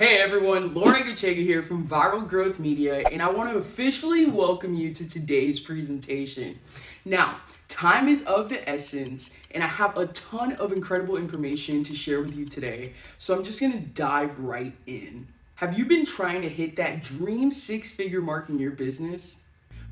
Hey everyone, Lauren Gachega here from Viral Growth Media, and I want to officially welcome you to today's presentation. Now, time is of the essence, and I have a ton of incredible information to share with you today, so I'm just going to dive right in. Have you been trying to hit that dream six-figure mark in your business?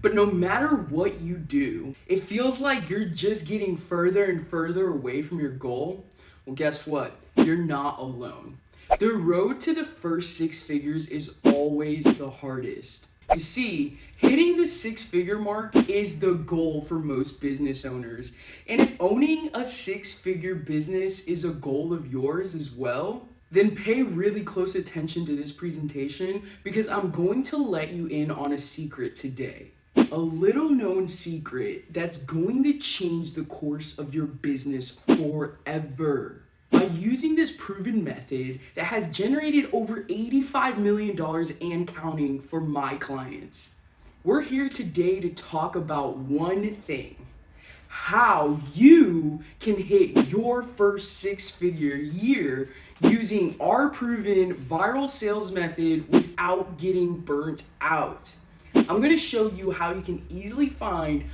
But no matter what you do, it feels like you're just getting further and further away from your goal. Well, guess what? You're not alone. The road to the first six figures is always the hardest. You see, hitting the six figure mark is the goal for most business owners. And if owning a six figure business is a goal of yours as well, then pay really close attention to this presentation because I'm going to let you in on a secret today. A little known secret that's going to change the course of your business forever. By using this proven method that has generated over $85 million and counting for my clients. We're here today to talk about one thing, how you can hit your first six figure year using our proven viral sales method without getting burnt out. I'm gonna show you how you can easily find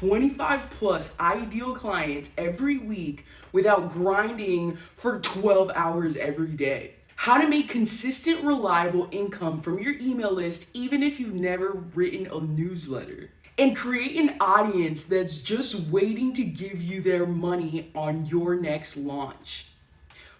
25 plus ideal clients every week without grinding for 12 hours every day. How to make consistent, reliable income from your email list even if you've never written a newsletter. And create an audience that's just waiting to give you their money on your next launch.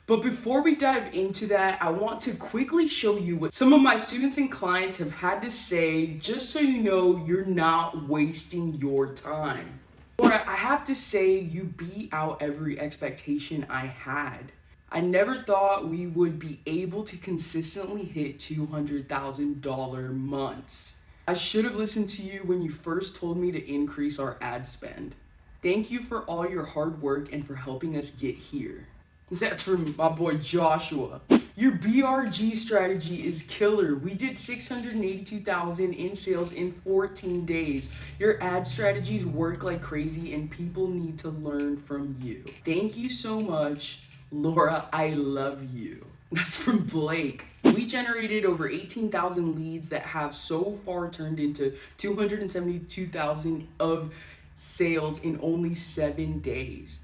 But before we dive into that, I want to quickly show you what some of my students and clients have had to say just so you know you're not wasting your time. Or I have to say you beat out every expectation I had. I never thought we would be able to consistently hit $200,000 months. I should have listened to you when you first told me to increase our ad spend. Thank you for all your hard work and for helping us get here. That's from my boy Joshua. Your BRG strategy is killer. We did 682,000 in sales in 14 days. Your ad strategies work like crazy and people need to learn from you. Thank you so much. Laura, I love you. That's from Blake. We generated over 18,000 leads that have so far turned into 272,000 of sales in only seven days.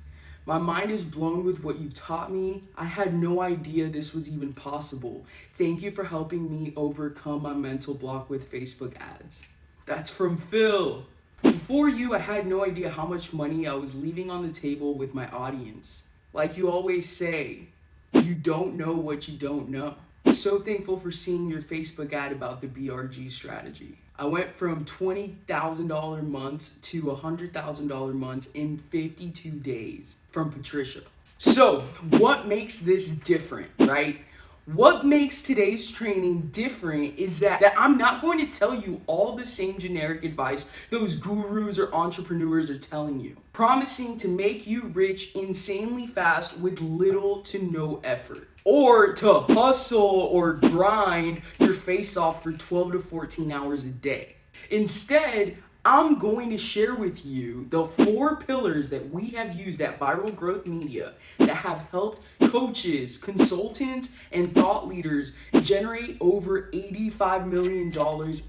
My mind is blown with what you've taught me. I had no idea this was even possible. Thank you for helping me overcome my mental block with Facebook ads. That's from Phil. Before you, I had no idea how much money I was leaving on the table with my audience. Like you always say, you don't know what you don't know. So thankful for seeing your Facebook ad about the BRG strategy. I went from $20,000 months to $100,000 months in 52 days from Patricia. So what makes this different, right? What makes today's training different is that, that I'm not going to tell you all the same generic advice those gurus or entrepreneurs are telling you. Promising to make you rich insanely fast with little to no effort or to hustle or grind your face off for 12 to 14 hours a day. Instead, I'm going to share with you the four pillars that we have used at Viral Growth Media that have helped coaches, consultants, and thought leaders generate over $85 million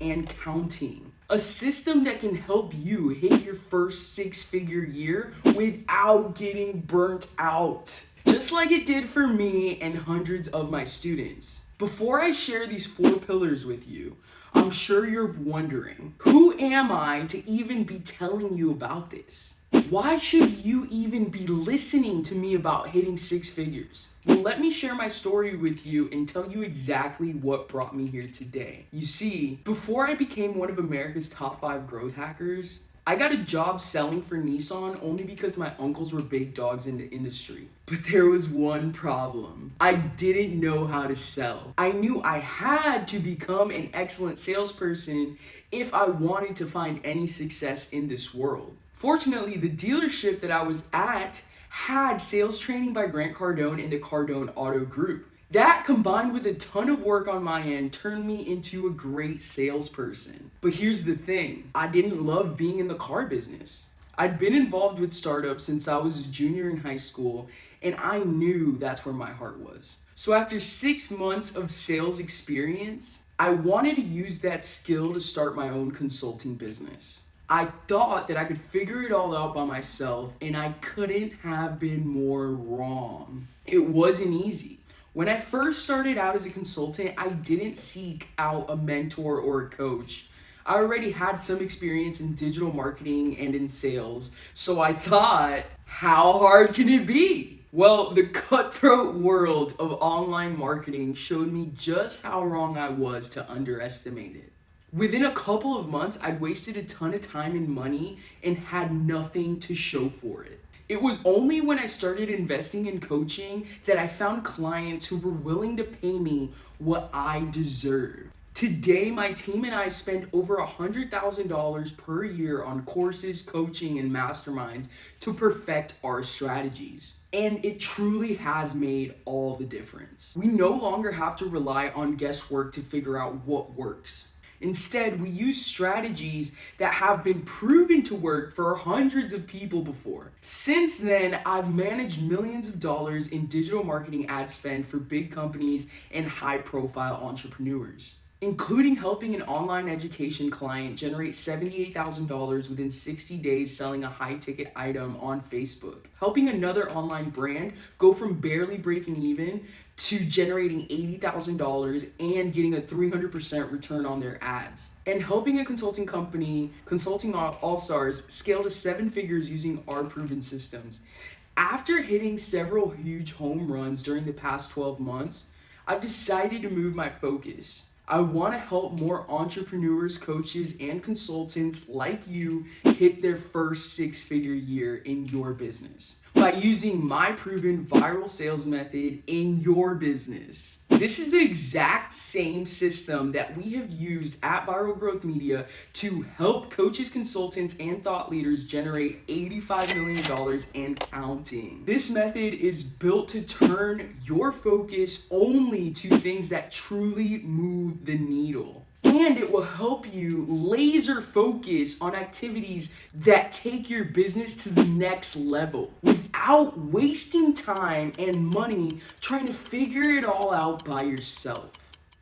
and counting. A system that can help you hit your first six figure year without getting burnt out just like it did for me and hundreds of my students. Before I share these four pillars with you, I'm sure you're wondering, who am I to even be telling you about this? Why should you even be listening to me about hitting six figures? Well, let me share my story with you and tell you exactly what brought me here today. You see, before I became one of America's top five growth hackers, I got a job selling for Nissan only because my uncles were big dogs in the industry. But there was one problem. I didn't know how to sell. I knew I had to become an excellent salesperson if I wanted to find any success in this world. Fortunately, the dealership that I was at had sales training by Grant Cardone in the Cardone Auto Group. That combined with a ton of work on my end turned me into a great salesperson. But here's the thing, I didn't love being in the car business. I'd been involved with startups since I was a junior in high school and I knew that's where my heart was. So after six months of sales experience, I wanted to use that skill to start my own consulting business. I thought that I could figure it all out by myself, and I couldn't have been more wrong. It wasn't easy. When I first started out as a consultant, I didn't seek out a mentor or a coach. I already had some experience in digital marketing and in sales, so I thought, how hard can it be? Well, the cutthroat world of online marketing showed me just how wrong I was to underestimate it. Within a couple of months, I'd wasted a ton of time and money and had nothing to show for it. It was only when I started investing in coaching that I found clients who were willing to pay me what I deserved. Today, my team and I spend over $100,000 per year on courses, coaching, and masterminds to perfect our strategies. And it truly has made all the difference. We no longer have to rely on guesswork to figure out what works. Instead, we use strategies that have been proven to work for hundreds of people before. Since then, I've managed millions of dollars in digital marketing ad spend for big companies and high profile entrepreneurs including helping an online education client generate $78,000 within 60 days selling a high ticket item on Facebook, helping another online brand go from barely breaking even to generating $80,000 and getting a 300% return on their ads, and helping a consulting company, Consulting All Stars, scale to seven figures using our proven systems. After hitting several huge home runs during the past 12 months, I've decided to move my focus I want to help more entrepreneurs, coaches, and consultants like you hit their first six figure year in your business by using my proven viral sales method in your business. This is the exact same system that we have used at Viral Growth Media to help coaches, consultants, and thought leaders generate $85 million and counting. This method is built to turn your focus only to things that truly move the needle and it will help you laser focus on activities that take your business to the next level without wasting time and money trying to figure it all out by yourself.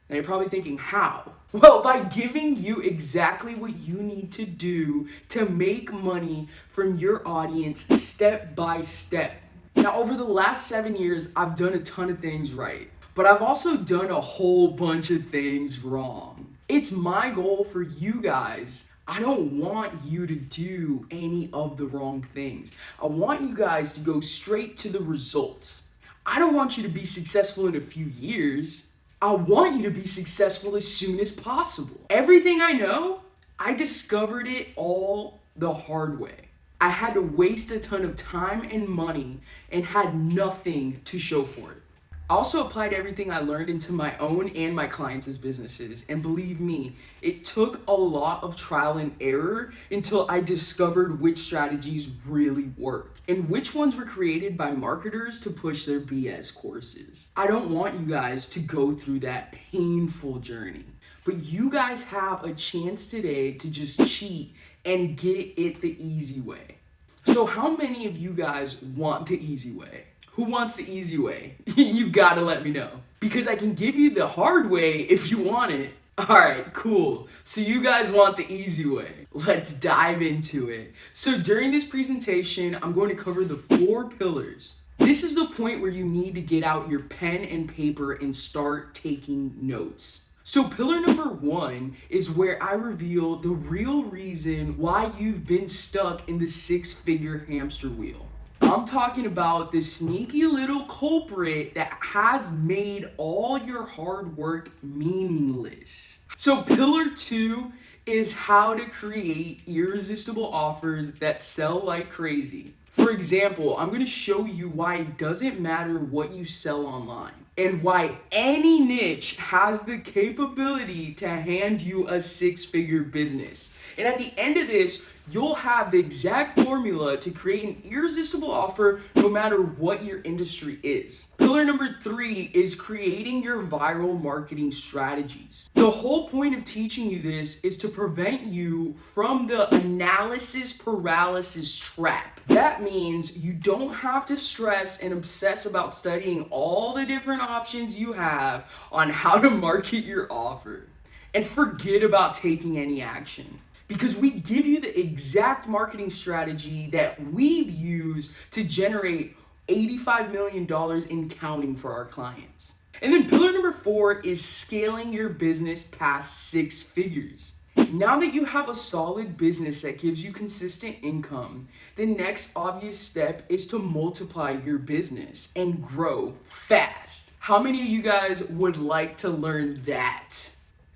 Now you're probably thinking, how? Well, by giving you exactly what you need to do to make money from your audience step by step. Now, over the last seven years, I've done a ton of things right, but I've also done a whole bunch of things wrong. It's my goal for you guys. I don't want you to do any of the wrong things. I want you guys to go straight to the results. I don't want you to be successful in a few years. I want you to be successful as soon as possible. Everything I know, I discovered it all the hard way. I had to waste a ton of time and money and had nothing to show for it. I also applied everything I learned into my own and my clients' businesses. And believe me, it took a lot of trial and error until I discovered which strategies really work and which ones were created by marketers to push their BS courses. I don't want you guys to go through that painful journey, but you guys have a chance today to just cheat and get it the easy way. So how many of you guys want the easy way? Who wants the easy way? you gotta let me know. Because I can give you the hard way if you want it. Alright, cool. So you guys want the easy way. Let's dive into it. So during this presentation, I'm going to cover the four pillars. This is the point where you need to get out your pen and paper and start taking notes. So pillar number one is where I reveal the real reason why you've been stuck in the six-figure hamster wheel. I'm talking about the sneaky little culprit that has made all your hard work meaningless. So pillar two is how to create irresistible offers that sell like crazy. For example, I'm going to show you why it doesn't matter what you sell online. And why any niche has the capability to hand you a six figure business. And at the end of this, you'll have the exact formula to create an irresistible offer no matter what your industry is. Pillar number three is creating your viral marketing strategies. The whole point of teaching you this is to prevent you from the analysis paralysis trap. That means you don't have to stress and obsess about studying all the different options you have on how to market your offer. And forget about taking any action because we give you the exact marketing strategy that we've used to generate $85 million in counting for our clients. And then pillar number four is scaling your business past six figures. Now that you have a solid business that gives you consistent income, the next obvious step is to multiply your business and grow fast. How many of you guys would like to learn that?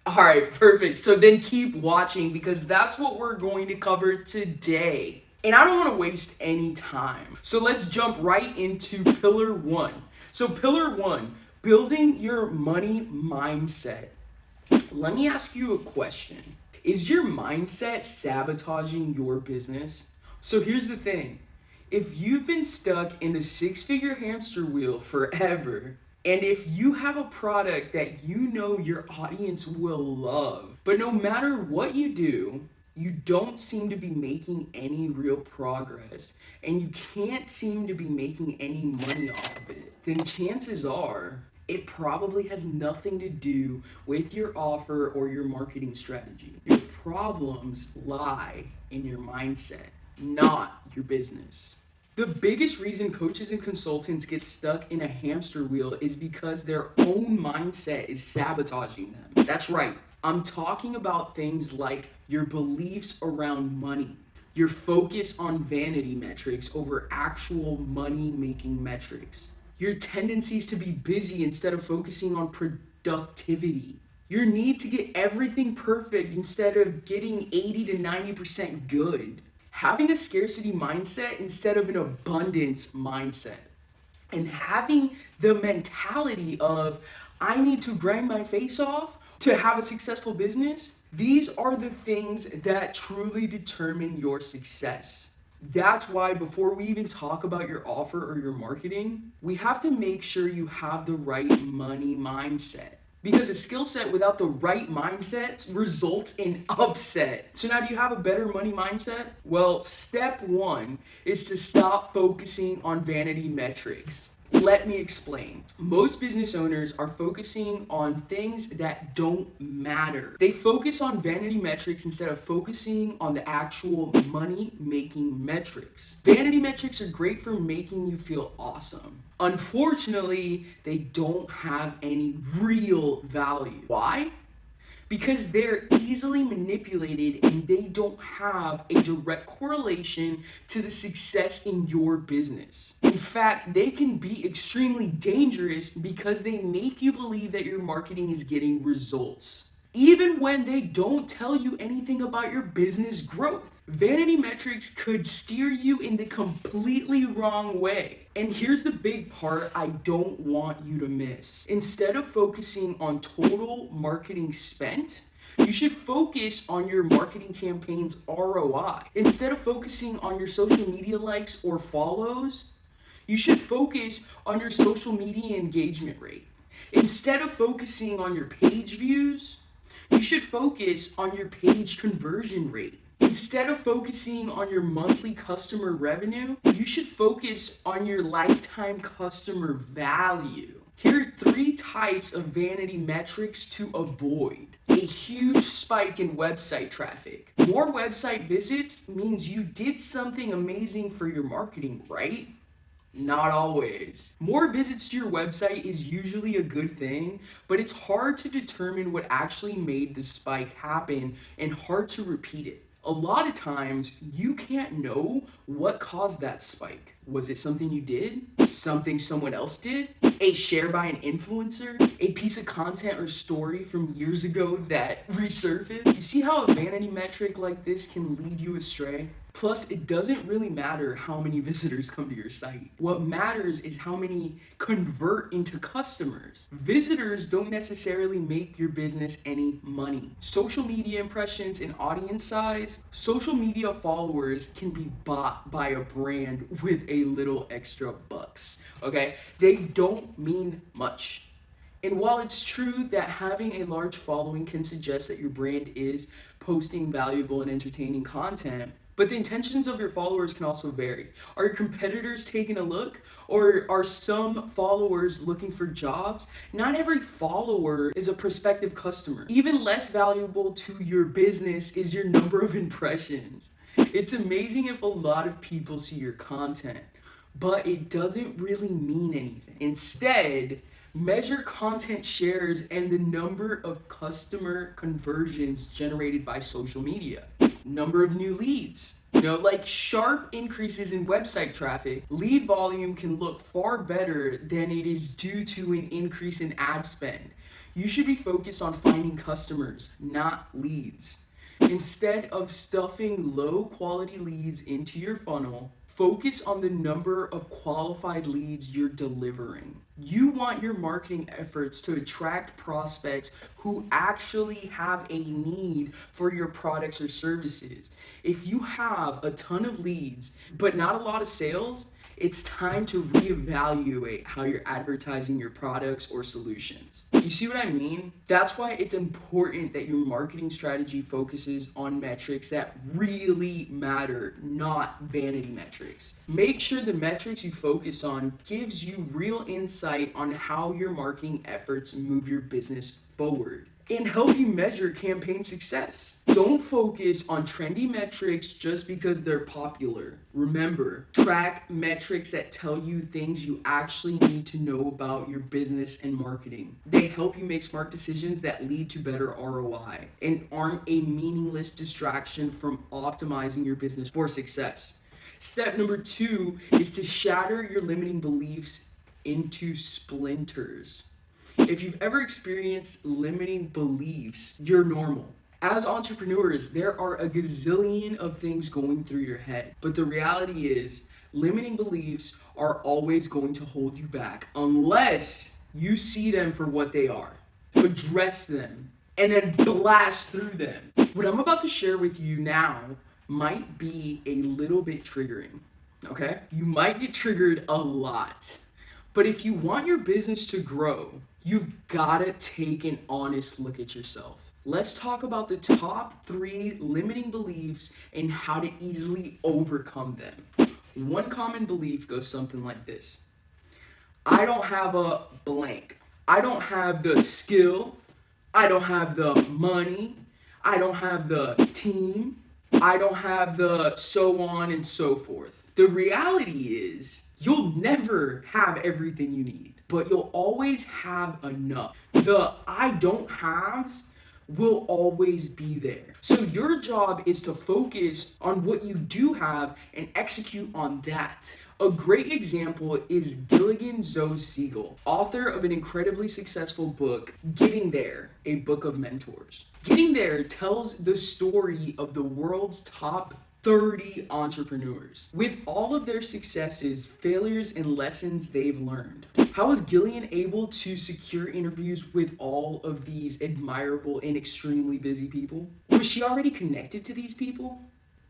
All right, perfect. So then keep watching because that's what we're going to cover today. And I don't want to waste any time. So let's jump right into pillar one. So, pillar one building your money mindset. Let me ask you a question Is your mindset sabotaging your business? So, here's the thing if you've been stuck in the six figure hamster wheel forever, and if you have a product that you know your audience will love, but no matter what you do, you don't seem to be making any real progress and you can't seem to be making any money off of it, then chances are it probably has nothing to do with your offer or your marketing strategy. Your problems lie in your mindset, not your business. The biggest reason coaches and consultants get stuck in a hamster wheel is because their own mindset is sabotaging them. That's right. I'm talking about things like your beliefs around money, your focus on vanity metrics over actual money making metrics, your tendencies to be busy instead of focusing on productivity, your need to get everything perfect instead of getting 80 to 90% good. Having a scarcity mindset instead of an abundance mindset. And having the mentality of I need to grind my face off to have a successful business, these are the things that truly determine your success. That's why before we even talk about your offer or your marketing, we have to make sure you have the right money mindset. Because a skill set without the right mindset results in upset. So now do you have a better money mindset? Well, step one is to stop focusing on vanity metrics. Let me explain. Most business owners are focusing on things that don't matter. They focus on vanity metrics instead of focusing on the actual money making metrics. Vanity metrics are great for making you feel awesome. Unfortunately, they don't have any real value. Why? Because they're easily manipulated and they don't have a direct correlation to the success in your business. In fact, they can be extremely dangerous because they make you believe that your marketing is getting results even when they don't tell you anything about your business growth. Vanity metrics could steer you in the completely wrong way. And here's the big part I don't want you to miss. Instead of focusing on total marketing spent, you should focus on your marketing campaign's ROI. Instead of focusing on your social media likes or follows, you should focus on your social media engagement rate. Instead of focusing on your page views, you should focus on your page conversion rate. Instead of focusing on your monthly customer revenue, you should focus on your lifetime customer value. Here are three types of vanity metrics to avoid. A huge spike in website traffic. More website visits means you did something amazing for your marketing, right? Not always. More visits to your website is usually a good thing, but it's hard to determine what actually made the spike happen and hard to repeat it. A lot of times, you can't know what caused that spike. Was it something you did? Something someone else did? A share by an influencer? A piece of content or story from years ago that resurfaced? You see how a vanity metric like this can lead you astray? Plus, it doesn't really matter how many visitors come to your site. What matters is how many convert into customers. Visitors don't necessarily make your business any money. Social media impressions and audience size, social media followers can be bought by a brand with a little extra bucks, okay? They don't mean much. And while it's true that having a large following can suggest that your brand is posting valuable and entertaining content, but the intentions of your followers can also vary. Are your competitors taking a look? Or are some followers looking for jobs? Not every follower is a prospective customer. Even less valuable to your business is your number of impressions. It's amazing if a lot of people see your content, but it doesn't really mean anything. Instead, measure content shares and the number of customer conversions generated by social media number of new leads. You know, like sharp increases in website traffic, lead volume can look far better than it is due to an increase in ad spend. You should be focused on finding customers, not leads. Instead of stuffing low quality leads into your funnel, Focus on the number of qualified leads you're delivering. You want your marketing efforts to attract prospects who actually have a need for your products or services. If you have a ton of leads, but not a lot of sales, it's time to reevaluate how you're advertising your products or solutions. You see what I mean? That's why it's important that your marketing strategy focuses on metrics that really matter, not vanity metrics. Make sure the metrics you focus on gives you real insight on how your marketing efforts move your business forward and help you measure campaign success. Don't focus on trendy metrics just because they're popular. Remember, track metrics that tell you things you actually need to know about your business and marketing. They help you make smart decisions that lead to better ROI and aren't a meaningless distraction from optimizing your business for success. Step number two is to shatter your limiting beliefs into splinters. If you've ever experienced limiting beliefs, you're normal. As entrepreneurs, there are a gazillion of things going through your head. But the reality is, limiting beliefs are always going to hold you back unless you see them for what they are, address them, and then blast through them. What I'm about to share with you now might be a little bit triggering, okay? You might get triggered a lot. But if you want your business to grow, you've got to take an honest look at yourself. Let's talk about the top three limiting beliefs and how to easily overcome them. One common belief goes something like this I don't have a blank. I don't have the skill. I don't have the money. I don't have the team. I don't have the so on and so forth. The reality is, you'll never have everything you need but you'll always have enough. The I don't haves will always be there. So your job is to focus on what you do have and execute on that. A great example is Gillian Zoe Segal, author of an incredibly successful book, Getting There, a book of mentors. Getting There tells the story of the world's top 30 entrepreneurs. With all of their successes, failures, and lessons they've learned. How was Gillian able to secure interviews with all of these admirable and extremely busy people? Was she already connected to these people?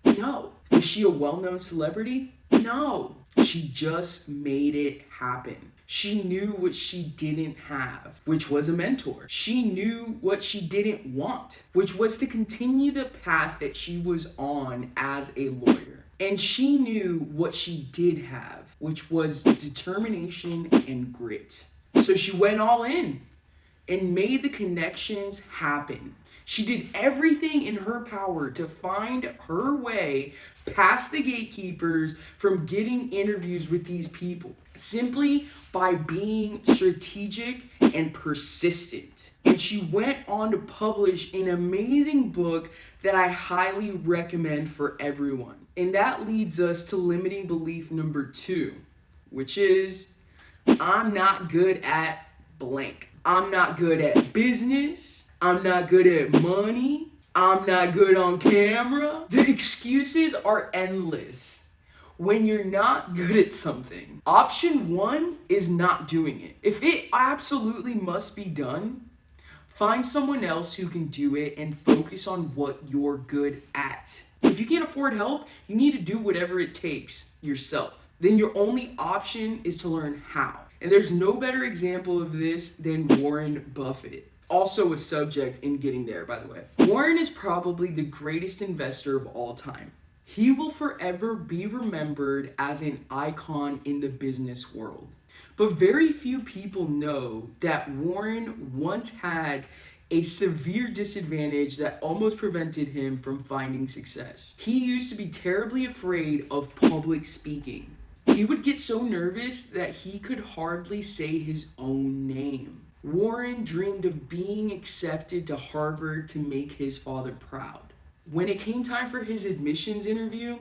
No. Was she a well-known celebrity? No. She just made it happen. She knew what she didn't have, which was a mentor. She knew what she didn't want, which was to continue the path that she was on as a lawyer. And she knew what she did have, which was determination and grit. So she went all in and made the connections happen. She did everything in her power to find her way past the gatekeepers from getting interviews with these people simply by being strategic and persistent. and she went on to publish an amazing book that I highly recommend for everyone. And that leads us to limiting belief number two, which is I'm not good at blank. I'm not good at business. I'm not good at money. I'm not good on camera. The excuses are endless when you're not good at something. Option one is not doing it. If it absolutely must be done, find someone else who can do it and focus on what you're good at. If you can't afford help, you need to do whatever it takes yourself. Then your only option is to learn how. And there's no better example of this than Warren Buffett. Also a subject in getting there, by the way. Warren is probably the greatest investor of all time. He will forever be remembered as an icon in the business world. But very few people know that Warren once had a severe disadvantage that almost prevented him from finding success. He used to be terribly afraid of public speaking. He would get so nervous that he could hardly say his own name. Warren dreamed of being accepted to Harvard to make his father proud. When it came time for his admissions interview,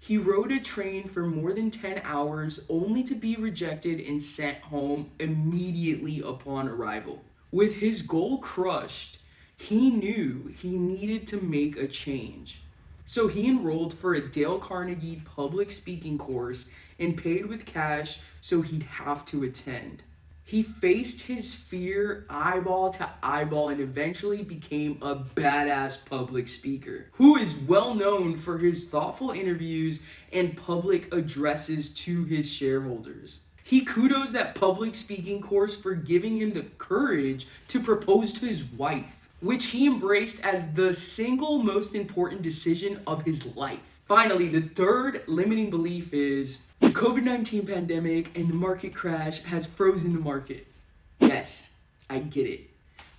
he rode a train for more than 10 hours only to be rejected and sent home immediately upon arrival. With his goal crushed, he knew he needed to make a change. So he enrolled for a Dale Carnegie public speaking course and paid with cash so he'd have to attend. He faced his fear eyeball to eyeball and eventually became a badass public speaker who is well known for his thoughtful interviews and public addresses to his shareholders. He kudos that public speaking course for giving him the courage to propose to his wife, which he embraced as the single most important decision of his life. Finally, the third limiting belief is COVID-19 pandemic and the market crash has frozen the market. Yes, I get it.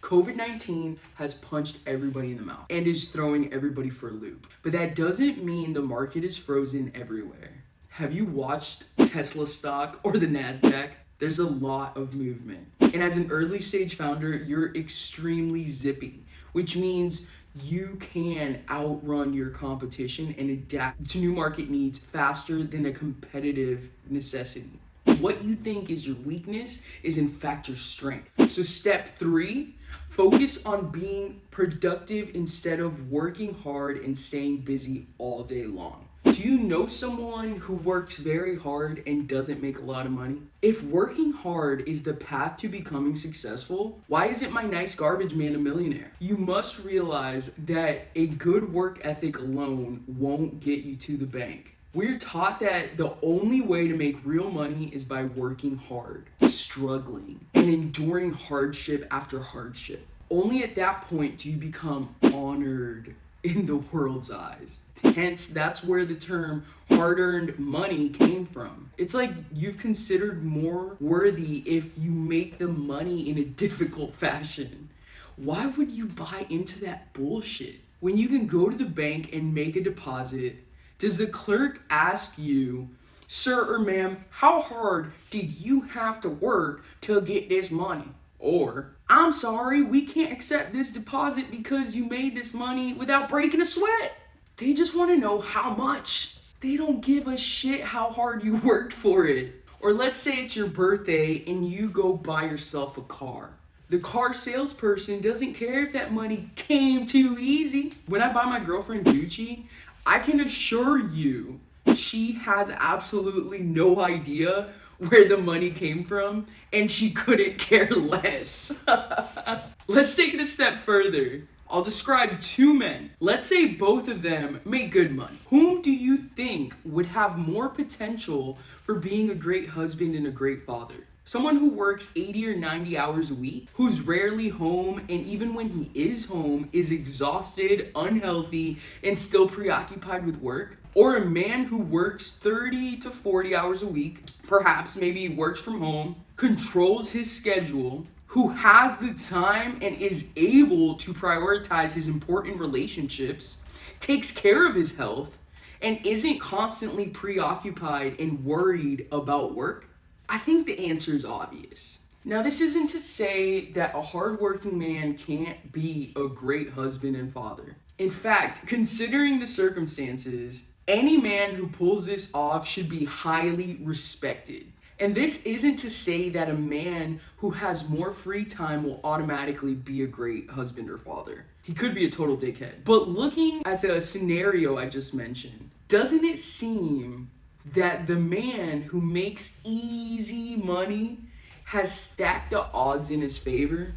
COVID-19 has punched everybody in the mouth and is throwing everybody for a loop. But that doesn't mean the market is frozen everywhere. Have you watched Tesla stock or the NASDAQ? There's a lot of movement. And as an early stage founder, you're extremely zippy, which means you can outrun your competition and adapt to new market needs faster than a competitive necessity. What you think is your weakness is in fact your strength. So step three, focus on being productive instead of working hard and staying busy all day long. Do you know someone who works very hard and doesn't make a lot of money? If working hard is the path to becoming successful, why isn't my nice garbage man a millionaire? You must realize that a good work ethic alone won't get you to the bank. We're taught that the only way to make real money is by working hard, struggling, and enduring hardship after hardship. Only at that point do you become honored in the world's eyes. Hence, that's where the term hard earned money came from. It's like you've considered more worthy if you make the money in a difficult fashion. Why would you buy into that bullshit? When you can go to the bank and make a deposit, does the clerk ask you, Sir or ma'am, how hard did you have to work to get this money? Or, I'm sorry, we can't accept this deposit because you made this money without breaking a sweat. They just want to know how much. They don't give a shit how hard you worked for it. Or let's say it's your birthday and you go buy yourself a car. The car salesperson doesn't care if that money came too easy. When I buy my girlfriend Gucci, I can assure you she has absolutely no idea where the money came from and she couldn't care less. Let's take it a step further. I'll describe two men. Let's say both of them make good money. Whom do you think would have more potential for being a great husband and a great father? Someone who works 80 or 90 hours a week, who's rarely home, and even when he is home, is exhausted, unhealthy, and still preoccupied with work? Or a man who works 30 to 40 hours a week, perhaps maybe works from home, controls his schedule, who has the time and is able to prioritize his important relationships, takes care of his health, and isn't constantly preoccupied and worried about work? I think the answer is obvious. Now, this isn't to say that a hardworking man can't be a great husband and father. In fact, considering the circumstances, any man who pulls this off should be highly respected. And this isn't to say that a man who has more free time will automatically be a great husband or father. He could be a total dickhead. But looking at the scenario I just mentioned, doesn't it seem that the man who makes easy money has stacked the odds in his favor?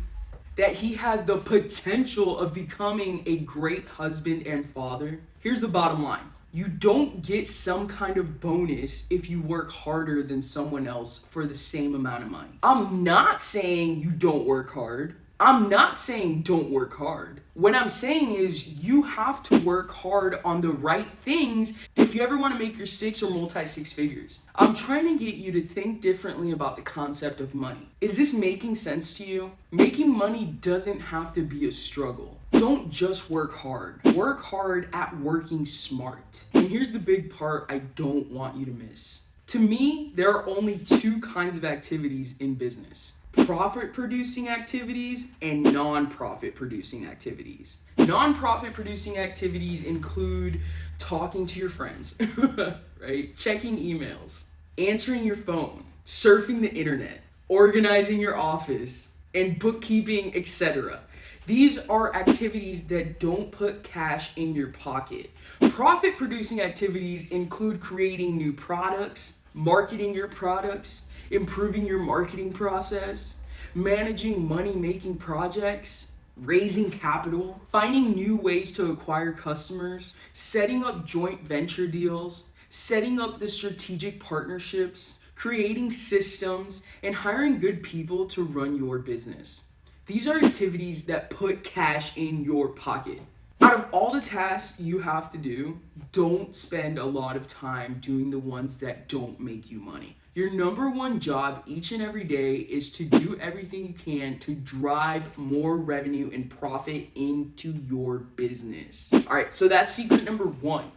That he has the potential of becoming a great husband and father? Here's the bottom line you don't get some kind of bonus if you work harder than someone else for the same amount of money. I'm not saying you don't work hard. I'm not saying don't work hard. What I'm saying is you have to work hard on the right things if you ever want to make your six or multi six figures. I'm trying to get you to think differently about the concept of money. Is this making sense to you? Making money doesn't have to be a struggle. Don't just work hard. Work hard at working smart. And here's the big part I don't want you to miss. To me, there are only two kinds of activities in business profit producing activities and non-profit producing activities. Non-profit producing activities include talking to your friends, right? Checking emails, answering your phone, surfing the internet, organizing your office, and bookkeeping, etc. These are activities that don't put cash in your pocket. Profit producing activities include creating new products, marketing your products, improving your marketing process, managing money making projects, raising capital, finding new ways to acquire customers, setting up joint venture deals, setting up the strategic partnerships, creating systems, and hiring good people to run your business. These are activities that put cash in your pocket. Out of all the tasks you have to do, don't spend a lot of time doing the ones that don't make you money. Your number one job each and every day is to do everything you can to drive more revenue and profit into your business. All right, so that's secret number one.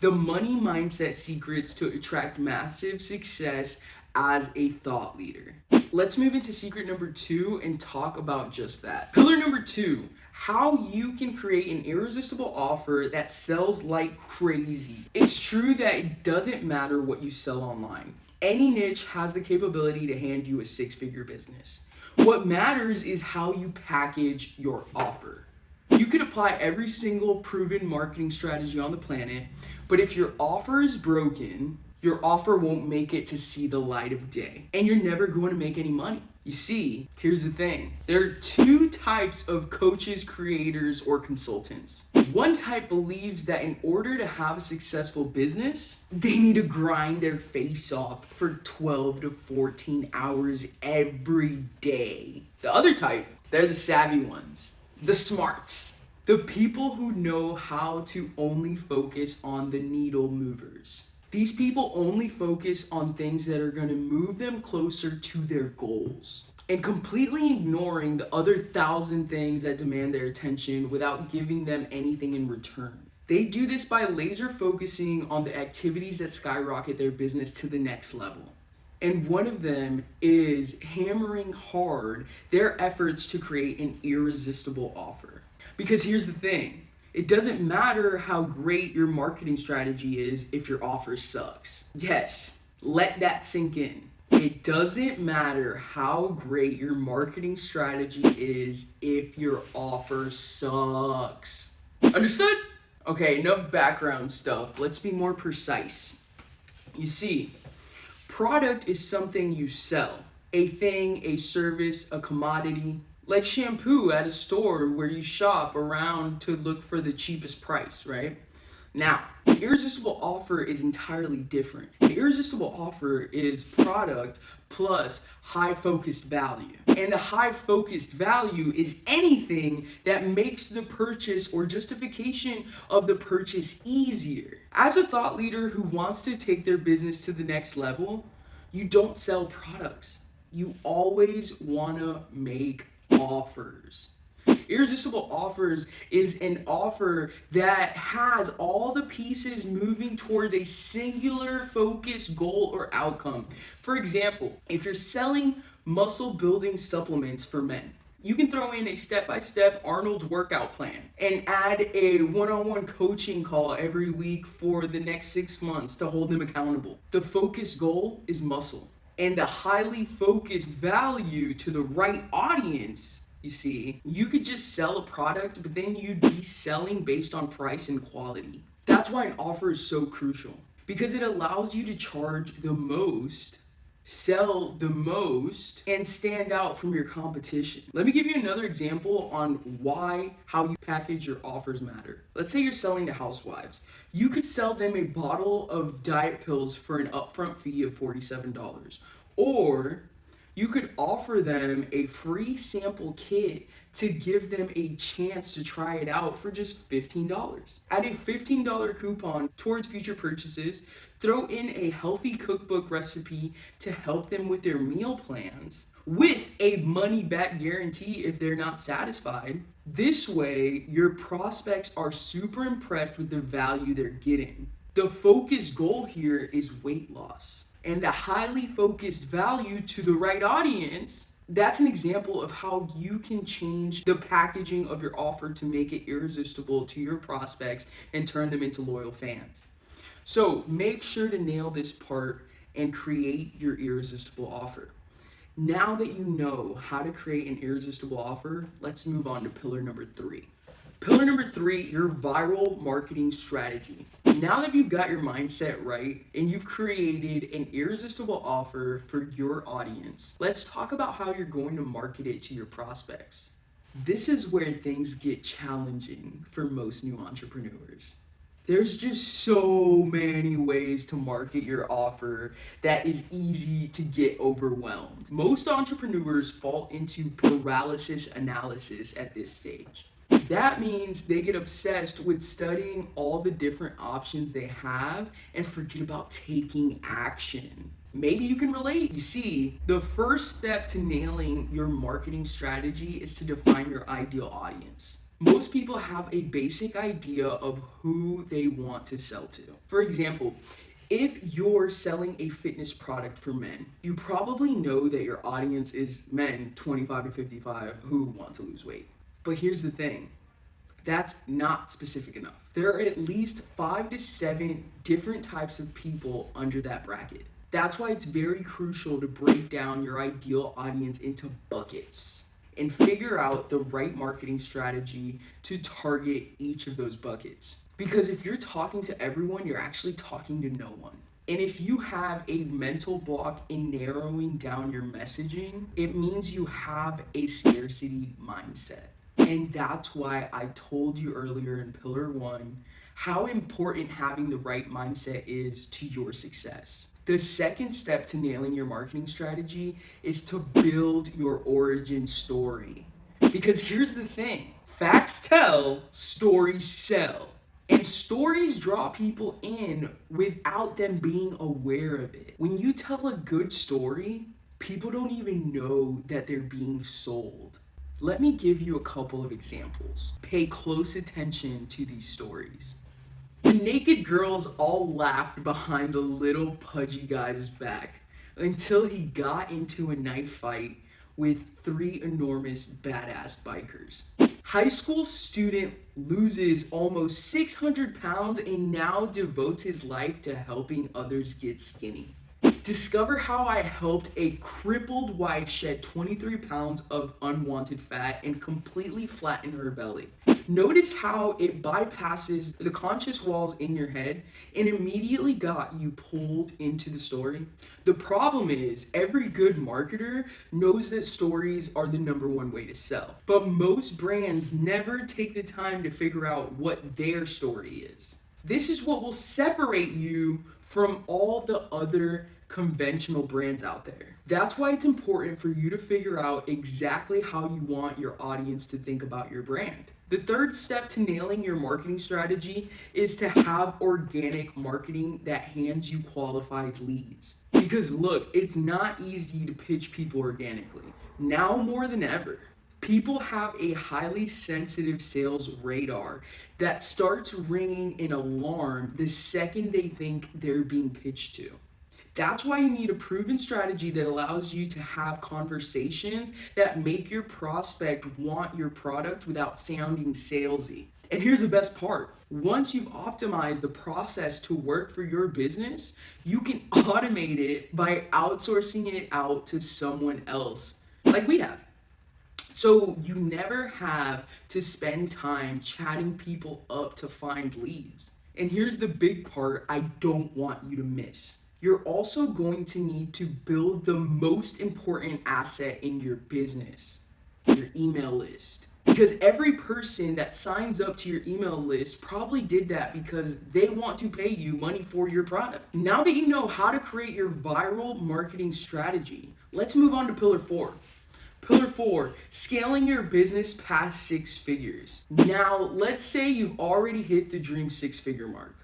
The money mindset secrets to attract massive success as a thought leader. Let's move into secret number two and talk about just that. Pillar number two how you can create an irresistible offer that sells like crazy. It's true that it doesn't matter what you sell online. Any niche has the capability to hand you a six figure business. What matters is how you package your offer. You can apply every single proven marketing strategy on the planet, but if your offer is broken, your offer won't make it to see the light of day, and you're never going to make any money. You see, here's the thing. There are two types of coaches, creators, or consultants. One type believes that in order to have a successful business, they need to grind their face off for 12 to 14 hours every day. The other type, they're the savvy ones, the smarts, the people who know how to only focus on the needle movers. These people only focus on things that are going to move them closer to their goals and completely ignoring the other thousand things that demand their attention without giving them anything in return. They do this by laser focusing on the activities that skyrocket their business to the next level. And one of them is hammering hard their efforts to create an irresistible offer. Because here's the thing it doesn't matter how great your marketing strategy is if your offer sucks. Yes, let that sink in. It doesn't matter how great your marketing strategy is if your offer sucks. Understood? Okay, enough background stuff. Let's be more precise. You see, product is something you sell a thing, a service, a commodity like shampoo at a store where you shop around to look for the cheapest price, right? Now, the irresistible offer is entirely different. The irresistible offer is product plus high focused value. And the high focused value is anything that makes the purchase or justification of the purchase easier. As a thought leader who wants to take their business to the next level, you don't sell products. You always want to make offers. Irresistible offers is an offer that has all the pieces moving towards a singular focus goal or outcome. For example, if you're selling muscle building supplements for men. You can throw in a step by step Arnold's workout plan and add a one on one coaching call every week for the next six months to hold them accountable. The focus goal is muscle. And the highly focused value to the right audience, you see, you could just sell a product, but then you'd be selling based on price and quality. That's why an offer is so crucial because it allows you to charge the most sell the most and stand out from your competition. Let me give you another example on why how you package your offers matter. Let's say you're selling to housewives. You could sell them a bottle of diet pills for an upfront fee of $47 or you could offer them a free sample kit to give them a chance to try it out for just $15. Add a $15 coupon towards future purchases, throw in a healthy cookbook recipe to help them with their meal plans with a money back guarantee if they're not satisfied. This way, your prospects are super impressed with the value they're getting. The focus goal here is weight loss and the highly focused value to the right audience, that's an example of how you can change the packaging of your offer to make it irresistible to your prospects and turn them into loyal fans. So make sure to nail this part and create your irresistible offer. Now that you know how to create an irresistible offer, let's move on to pillar number three. Pillar number three, your viral marketing strategy. Now that you've got your mindset right and you've created an irresistible offer for your audience, let's talk about how you're going to market it to your prospects. This is where things get challenging for most new entrepreneurs. There's just so many ways to market your offer that is easy to get overwhelmed. Most entrepreneurs fall into paralysis analysis at this stage. That means they get obsessed with studying all the different options they have and forget about taking action. Maybe you can relate. You see, the first step to nailing your marketing strategy is to define your ideal audience. Most people have a basic idea of who they want to sell to. For example, if you're selling a fitness product for men, you probably know that your audience is men 25 to 55 who want to lose weight. But here's the thing that's not specific enough. There are at least five to seven different types of people under that bracket. That's why it's very crucial to break down your ideal audience into buckets and figure out the right marketing strategy to target each of those buckets. Because if you're talking to everyone, you're actually talking to no one. And if you have a mental block in narrowing down your messaging, it means you have a scarcity mindset. And that's why I told you earlier in pillar one how important having the right mindset is to your success. The second step to nailing your marketing strategy is to build your origin story. Because here's the thing facts tell, stories sell. And stories draw people in without them being aware of it. When you tell a good story, people don't even know that they're being sold. Let me give you a couple of examples. Pay close attention to these stories. The naked girls all laughed behind the little pudgy guy's back until he got into a knife fight with three enormous badass bikers. High school student loses almost 600 pounds and now devotes his life to helping others get skinny. Discover how I helped a crippled wife shed 23 pounds of unwanted fat and completely flatten her belly. Notice how it bypasses the conscious walls in your head and immediately got you pulled into the story. The problem is, every good marketer knows that stories are the number one way to sell. But most brands never take the time to figure out what their story is. This is what will separate you from all the other conventional brands out there. That's why it's important for you to figure out exactly how you want your audience to think about your brand. The third step to nailing your marketing strategy is to have organic marketing that hands you qualified leads. Because look, it's not easy to pitch people organically. Now more than ever. People have a highly sensitive sales radar that starts ringing an alarm the second they think they're being pitched to. That's why you need a proven strategy that allows you to have conversations that make your prospect want your product without sounding salesy. And here's the best part. Once you've optimized the process to work for your business, you can automate it by outsourcing it out to someone else, like we have. So you never have to spend time chatting people up to find leads. And here's the big part I don't want you to miss. You're also going to need to build the most important asset in your business, your email list. Because every person that signs up to your email list probably did that because they want to pay you money for your product. Now that you know how to create your viral marketing strategy, let's move on to pillar four. Pillar four, scaling your business past six figures. Now, let's say you've already hit the dream six figure mark,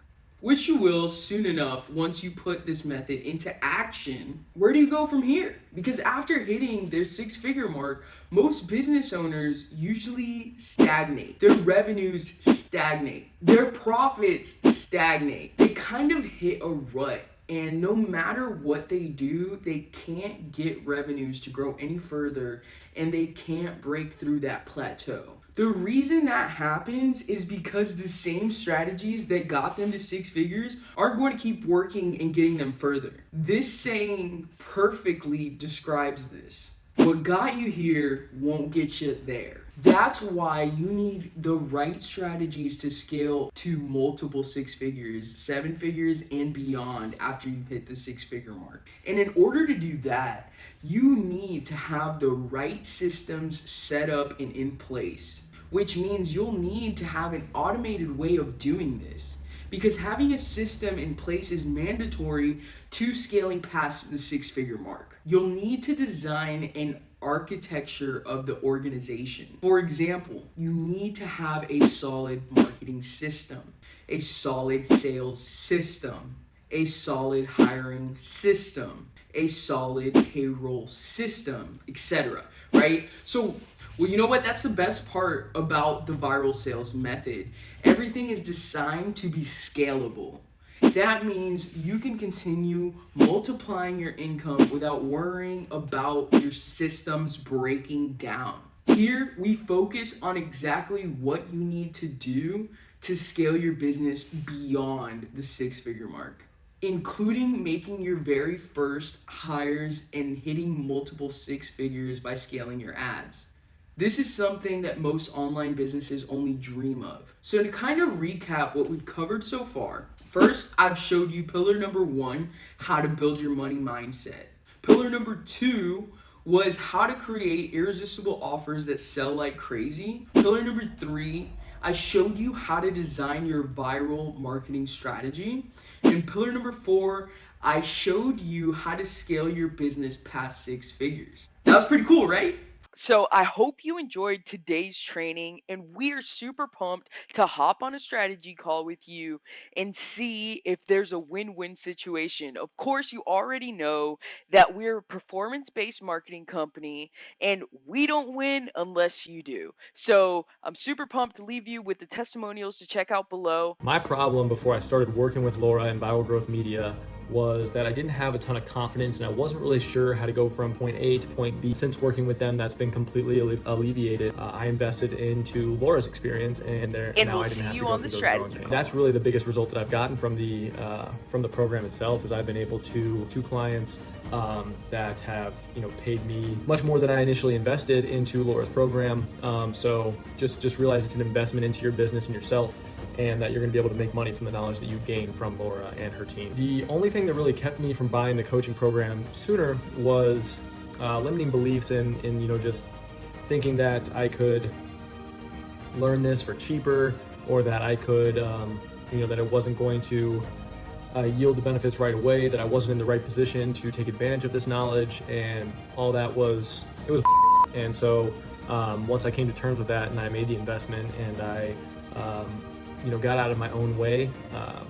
which you will soon enough once you put this method into action. Where do you go from here? Because after hitting their six figure mark, most business owners usually stagnate. Their revenues stagnate. Their profits stagnate. They kind of hit a rut and no matter what they do, they can't get revenues to grow any further and they can't break through that plateau. The reason that happens is because the same strategies that got them to six figures are going to keep working and getting them further. This saying perfectly describes this. What got you here won't get you there. That's why you need the right strategies to scale to multiple six figures, seven figures, and beyond after you've hit the six figure mark. And in order to do that, you need to have the right systems set up and in place, which means you'll need to have an automated way of doing this because having a system in place is mandatory to scaling past the six figure mark. You'll need to design an architecture of the organization. For example, you need to have a solid marketing system, a solid sales system, a solid hiring system, a solid payroll system, etc. Right? So, well, you know what? That's the best part about the viral sales method. Everything is designed to be scalable. That means you can continue multiplying your income without worrying about your systems breaking down. Here, we focus on exactly what you need to do to scale your business beyond the six figure mark, including making your very first hires and hitting multiple six figures by scaling your ads. This is something that most online businesses only dream of. So to kind of recap what we've covered so far, First, I've showed you pillar number one, how to build your money mindset. Pillar number two was how to create irresistible offers that sell like crazy. Pillar number three, I showed you how to design your viral marketing strategy. And pillar number four, I showed you how to scale your business past six figures. That was pretty cool, right? So I hope you enjoyed today's training and we are super pumped to hop on a strategy call with you and see if there's a win-win situation. Of course, you already know that we're a performance-based marketing company and we don't win unless you do. So I'm super pumped to leave you with the testimonials to check out below. My problem before I started working with Laura and Viral Growth Media was that I didn't have a ton of confidence and I wasn't really sure how to go from point A to point B. Since working with them, that's been completely alle alleviated. Uh, I invested into Laura's experience and, there, and now we'll I didn't have to go through those strategy. That's really the biggest result that I've gotten from the uh, from the program itself is I've been able to two clients um, that have you know paid me much more than I initially invested into Laura's program. Um, so just just realize it's an investment into your business and yourself and that you're going to be able to make money from the knowledge that you gain from Laura and her team. The only thing that really kept me from buying the coaching program sooner was uh, limiting beliefs in, in, you know, just thinking that I could learn this for cheaper or that I could, um, you know, that it wasn't going to uh, yield the benefits right away, that I wasn't in the right position to take advantage of this knowledge, and all that was, it was and so um, once I came to terms with that and I made the investment and I um, you know, got out of my own way, um,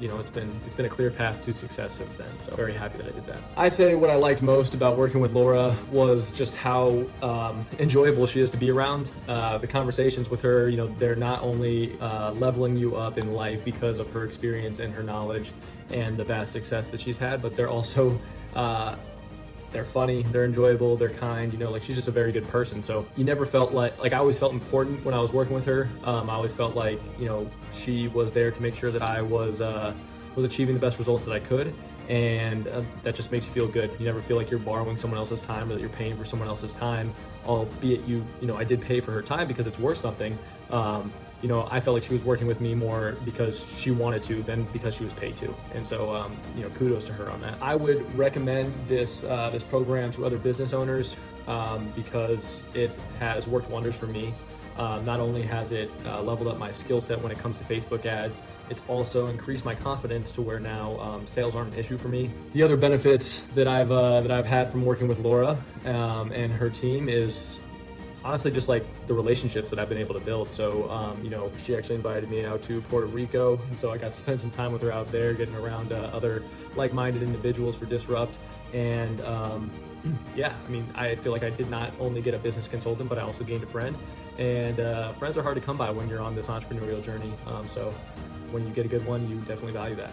you know, it's been it's been a clear path to success since then. So very happy that I did that. I'd say what I liked most about working with Laura was just how um, enjoyable she is to be around. Uh, the conversations with her, you know, they're not only uh, leveling you up in life because of her experience and her knowledge and the vast success that she's had, but they're also uh, they're funny, they're enjoyable, they're kind, you know, like she's just a very good person. So you never felt like, like I always felt important when I was working with her. Um, I always felt like, you know, she was there to make sure that I was, uh, was achieving the best results that I could. And uh, that just makes you feel good. You never feel like you're borrowing someone else's time or that you're paying for someone else's time, albeit you, you know, I did pay for her time because it's worth something. Um, you know, I felt like she was working with me more because she wanted to than because she was paid to. And so, um, you know, kudos to her on that. I would recommend this uh, this program to other business owners um, because it has worked wonders for me. Uh, not only has it uh, leveled up my skill set when it comes to Facebook ads, it's also increased my confidence to where now um, sales aren't an issue for me. The other benefits that I've uh, that I've had from working with Laura um, and her team is honestly just like the relationships that I've been able to build. So, um, you know, she actually invited me out to Puerto Rico, and so I got to spend some time with her out there, getting around uh, other like-minded individuals for Disrupt. And um, yeah, I mean, I feel like I did not only get a business consultant, but I also gained a friend. And uh, friends are hard to come by when you're on this entrepreneurial journey. Um, so, when you get a good one, you definitely value that.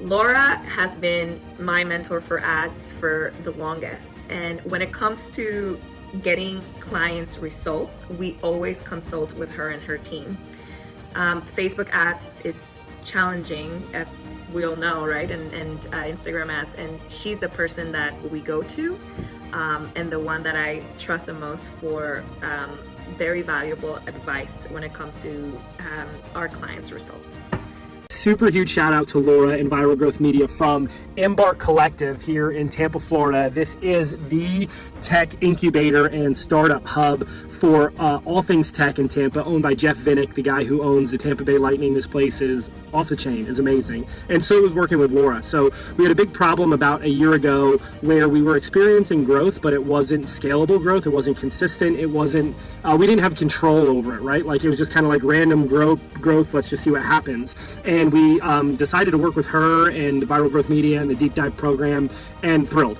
Laura has been my mentor for ads for the longest. And when it comes to getting clients results, we always consult with her and her team. Um, Facebook ads is challenging, as we all know, right? And, and uh, Instagram ads, and she's the person that we go to um, and the one that I trust the most for um, very valuable advice when it comes to um, our clients' results super huge shout out to Laura and Viral Growth Media from Embark Collective here in Tampa, Florida. This is the tech incubator and startup hub for uh, all things tech in Tampa, owned by Jeff Vinik, the guy who owns the Tampa Bay Lightning. This place is off the chain, is amazing. And so was working with Laura. So we had a big problem about a year ago where we were experiencing growth, but it wasn't scalable growth. It wasn't consistent. It wasn't, uh, we didn't have control over it, right? Like it was just kind of like random growth, growth. Let's just see what happens. And we um, decided to work with her and Viral Growth Media and the Deep Dive program and thrilled,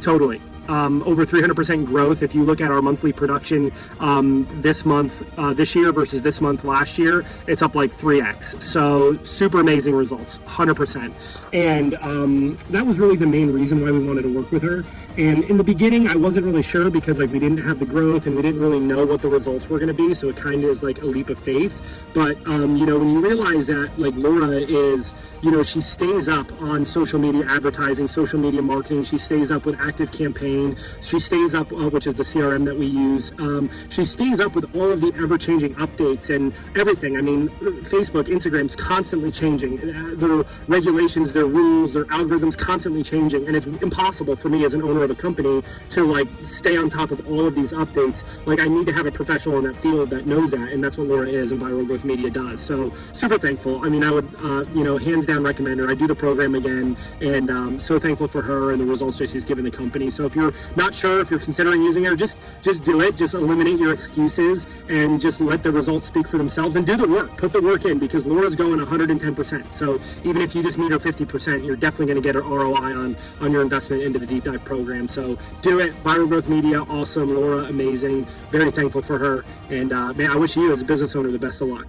totally um, over 300% growth. If you look at our monthly production um, this month, uh, this year versus this month last year, it's up like 3x. So super amazing results, 100%. And um, that was really the main reason why we wanted to work with her. And in the beginning, I wasn't really sure because like we didn't have the growth and we didn't really know what the results were going to be. So it kind of is like a leap of faith. But um, you know, when you realize that like Laura is, you know, she stays up on social media advertising, social media marketing. She stays up with active campaigns she stays up, uh, which is the CRM that we use. Um, she stays up with all of the ever-changing updates and everything. I mean, Facebook, Instagram's constantly changing. Uh, their regulations, their rules, their algorithms constantly changing, and it's impossible for me as an owner of a company to like stay on top of all of these updates. Like I need to have a professional in that field that knows that, and that's what Laura is and Viral Growth Media does. So super thankful. I mean, I would, uh, you know, hands down recommend her. I do the program again, and um, so thankful for her and the results that she's given the company. So if you're you're not sure if you're considering using it, just just do it. Just eliminate your excuses and just let the results speak for themselves and do the work. Put the work in because Laura's going 110%. So even if you just meet her 50%, you're definitely going to get her ROI on on your investment into the deep dive program. So do it. Viral Growth Media, awesome. Laura, amazing. Very thankful for her. And uh, man, I wish you as a business owner the best of luck.